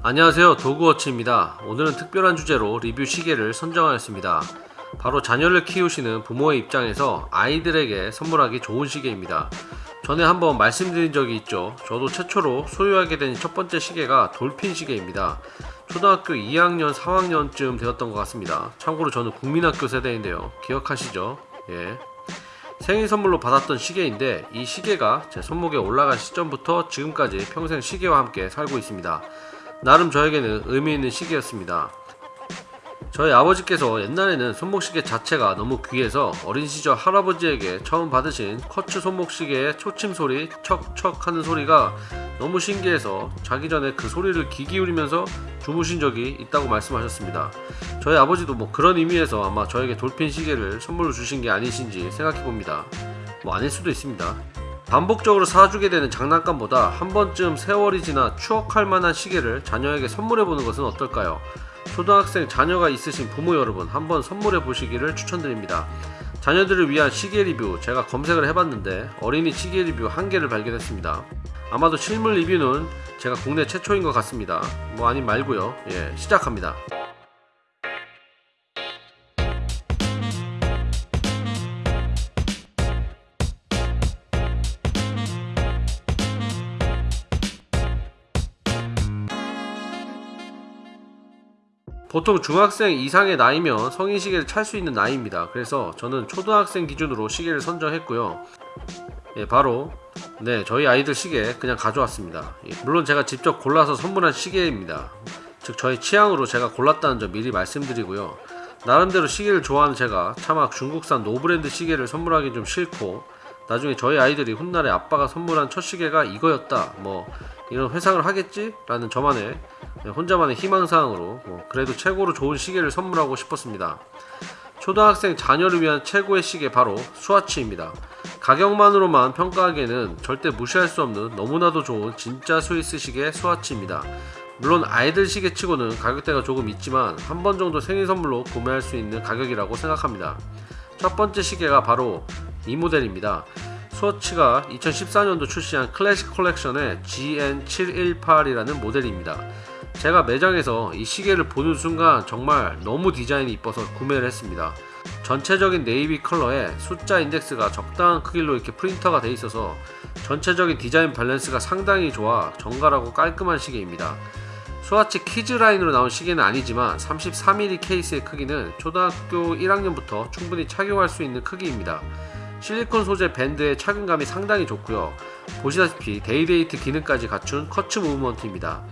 안녕하세요. 도그워치입니다. 오늘은 특별한 주제로 리뷰 시계를 선정하였습니다. 바로 자녀를 키우시는 부모의 입장에서 아이들에게 선물하기 좋은 시계입니다. 전에 한번 말씀드린 적이 있죠. 저도 최초로 소유하게 된 첫 번째 시계가 돌핀 시계입니다. 초등학교 2학년 3학년쯤 되었던 것 같습니다. 참고로 저는 국민학교 세대인데요. 기억하시죠? 예. 생일 선물로 받았던 시계인데 이 시계가 제 손목에 올라간 시점부터 지금까지 평생 시계와 함께 살고 있습니다 나름 저에게는 의미 있는 시기였습니다. 저희 아버지께서 옛날에는 손목시계 자체가 너무 귀해서 어린 시절 할아버지에게 처음 받으신 커츠 손목시계의 초침 소리 척척 하는 소리가 너무 신기해서 자기 전에 그 소리를 귀 기울이면서 주무신 적이 있다고 말씀하셨습니다. 저희 아버지도 뭐 그런 의미에서 아마 저에게 돌핀 시계를 선물로 주신 게 아니신지 생각해 봅니다. 뭐 아닐 수도 있습니다. 반복적으로 사주게 되는 장난감보다 한 번쯤 세월이 지나 추억할 만한 시계를 자녀에게 선물해 보는 것은 어떨까요? 초등학생 자녀가 있으신 부모 여러분 한번 선물해 보시기를 추천드립니다. 자녀들을 위한 시계 리뷰 제가 검색을 해봤는데 어린이 시계 리뷰 한 개를 발견했습니다. 아마도 실물 리뷰는 제가 국내 최초인 것 같습니다. 뭐 아님 말고요. 예, 시작합니다. 보통 중학생 이상의 나이면 성인 시계를 찰 수 있는 나이입니다. 그래서 저는 초등학생 기준으로 시계를 선정했고요. 예, 바로 네 저희 아이들 시계 그냥 가져왔습니다. 예, 물론 제가 직접 골라서 선물한 시계입니다. 즉 저의 취향으로 제가 골랐다는 점 미리 말씀드리고요. 나름대로 시계를 좋아하는 제가 차마 중국산 no brand 시계를 선물하기 좀 싫고 나중에 저희 아이들이 훗날에 아빠가 선물한 첫 시계가 이거였다 뭐 이런 회상을 하겠지? 라는 저만의 혼자만의 희망사항으로 뭐 그래도 최고로 좋은 시계를 선물하고 싶었습니다. 초등학생 자녀를 위한 최고의 시계 바로 스와치입니다. 가격만으로만 평가하기에는 절대 무시할 수 없는 너무나도 좋은 진짜 스위스 시계 스와치입니다. 물론 아이들 시계치고는 가격대가 조금 있지만 한 번 정도 생일 선물로 구매할 수 있는 가격이라고 생각합니다. 첫 번째 시계가 바로 이 모델입니다. 스워치가 2014년도 출시한 클래식 컬렉션의 GN718이라는 모델입니다. 제가 매장에서 이 시계를 보는 순간 정말 너무 디자인이 이뻐서 구매를 했습니다. 전체적인 네이비 컬러에 숫자 인덱스가 적당한 크기로 이렇게 프린트가 되어 있어서 전체적인 디자인 밸런스가 상당히 좋아 정갈하고 깔끔한 시계입니다. 스와치 kids 라인으로 나온 시계는 아니지만 33mm 케이스의 크기는 초등학교 1학년부터 충분히 착용할 수 있는 크기입니다. 실리콘 소재 밴드의 착용감이 상당히 좋고요 보시다시피 day-date 기능까지 갖춘 quartz movement입니다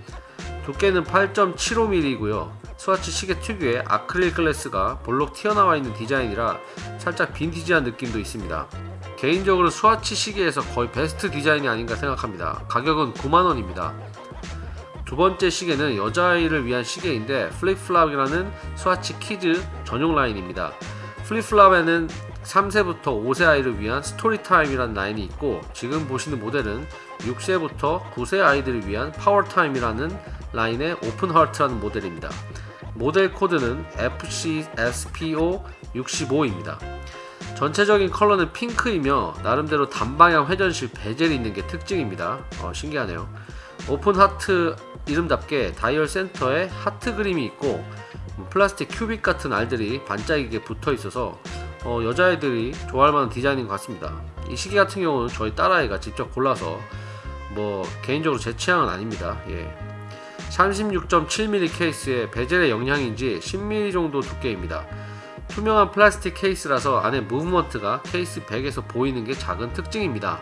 두께는 8.75mm이고요. 스와치 시계 특유의 아크릴 glass가 볼록 튀어나와 있는 디자인이라 살짝 빈티지한 느낌도 있습니다. 개인적으로 스와치 시계에서 거의 베스트 디자인이 아닌가 생각합니다. 가격은 9만원입니다. 두 번째 시계는 여자아이를 위한 시계인데 플립플랍이라는 스와치 kids 전용 라인입니다. 플립플랍에는 3세부터 5세 아이를 위한 스토리타임이라는 라인이 있고 지금 보시는 모델은 6세부터 9세 아이들을 위한 파워타임이라는 라인의 오픈하트라는 모델입니다. 모델 코드는 FCSPO65입니다. 전체적인 컬러는 핑크이며 나름대로 단방향 회전식 bezel이 있는 게 특징입니다. 어, 신기하네요. 오픈 하트 이름답게 다이얼 센터에 하트 그림이 있고 플라스틱 큐빅 같은 알들이 반짝이게 붙어 있어서 어, 여자애들이 좋아할 만한 디자인인 것 같습니다 이 시계 같은 경우는 저희 딸아이가 직접 골라서 뭐 개인적으로 제 취향은 아닙니다 예. 36.7mm 케이스에 베젤의 영향인지 10mm 정도 두께입니다 투명한 플라스틱 케이스라서 안에 무브먼트가 case back에서 보이는 게 작은 특징입니다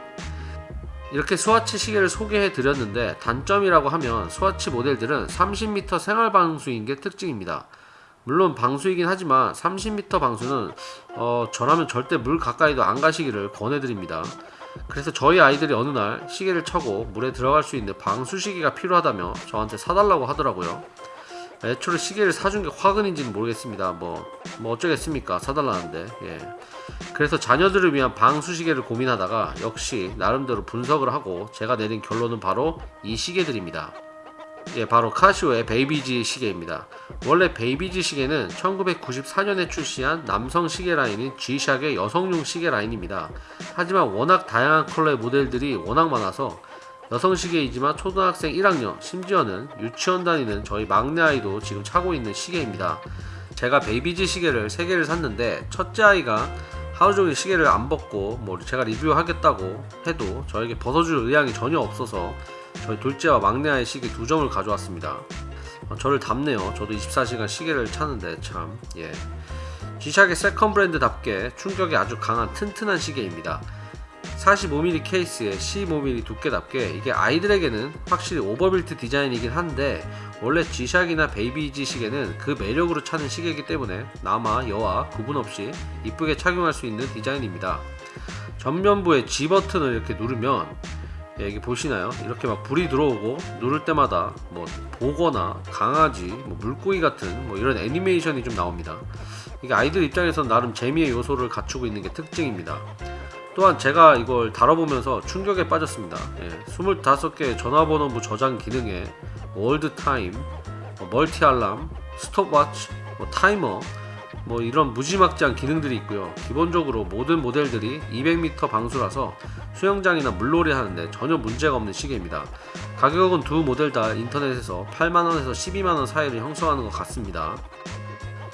이렇게 스와치 시계를 소개해 드렸는데 단점이라고 하면 스와치 모델들은 30m 생활 방수인 게 특징입니다 물론 방수이긴 하지만 30m 방수는 어, 저라면 절대 물 가까이도 안 가시기를 권해드립니다. 그래서 저희 아이들이 어느 날 시계를 차고 물에 들어갈 수 있는 방수 시계가 필요하다며 저한테 사달라고 하더라고요. 애초에 시계를 사준 게 화근인지는 모르겠습니다. 뭐, 뭐 어쩌겠습니까? 사달라는데. 예. 그래서 자녀들을 위한 방수 시계를 고민하다가 역시 나름대로 분석을 하고 제가 내린 결론은 바로 이 시계들입니다. 예, 바로 카시오의 베이비지 시계입니다. 원래 베이비지 시계는 1994년에 출시한 남성 시계 라인인 G샥의 여성용 시계 라인입니다. 하지만 워낙 다양한 컬러의 모델들이 워낙 많아서 여성 시계이지만 초등학생 1학년 심지어는 유치원 다니는 저희 막내 아이도 지금 차고 있는 시계입니다. 제가 베이비지 시계를 3개를 샀는데 첫째 아이가 하루 종일 시계를 안 벗고 뭐 제가 리뷰하겠다고 해도 저에게 벗어줄 의향이 전혀 없어서 저희 둘째와 막내 아이 시계 두 점을 가져왔습니다. 어, 저를 닮네요. 저도 24시간 시계를 차는데 참 예. G샥의 second 브랜드답게 충격에 아주 강한 튼튼한 시계입니다. 45mm 케이스에 15mm 두께답게 이게 아이들에게는 확실히 overbuilt 디자인이긴 한데 원래 G샥이나 베이비지 시계는 그 매력으로 차는 시계이기 때문에 남아 여아 구분 없이 이쁘게 착용할 수 있는 디자인입니다. 전면부의 G 버튼을 이렇게 누르면 예, 여기 보시나요? 이렇게 막 불이 들어오고 누를 때마다 뭐 복어나 강아지, 뭐 물고기 같은 뭐 이런 애니메이션이 좀 나옵니다. 이게 아이들 입장에서는 나름 재미의 요소를 갖추고 있는 게 특징입니다. 또한 제가 이걸 다뤄보면서 충격에 빠졌습니다. 예, 25개의 전화번호부 저장 기능에 world time, 뭐 multi alarm, 스톱워치, 뭐 타이머, 뭐 이런 무지막지한 기능들이 있고요. 기본적으로 모든 모델들이 200m 방수라서 수영장이나 물놀이 하는데 전혀 문제가 없는 시계입니다. 가격은 두 모델 다 인터넷에서 8만원에서 12만원 사이를 형성하는 것 같습니다.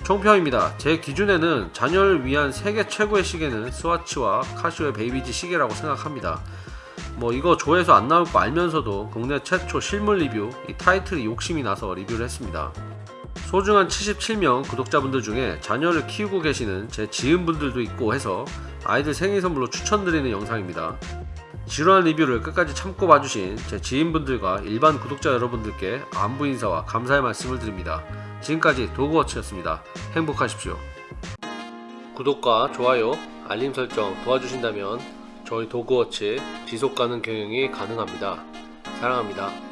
총평입니다. 제 기준에는 자녀를 위한 세계 최고의 시계는 스와치와 카시오의 베이비지 시계라고 생각합니다. 뭐 이거 조회수 안 나올 거 알면서도 국내 최초 실물 리뷰 이 타이틀이 욕심이 나서 리뷰를 했습니다. 소중한 77명 구독자분들 중에 자녀를 키우고 계시는 제 지인분들도 있고 해서 아이들 생일 선물로 추천드리는 영상입니다. 지루한 리뷰를 끝까지 참고 봐주신 제 지인분들과 일반 구독자 여러분들께 안부 인사와 감사의 말씀을 드립니다. 지금까지 도그워치였습니다. 행복하십시오. 구독과 좋아요, 알림 설정 도와주신다면 저희 도그워치 지속가능 경영이 가능합니다. 사랑합니다.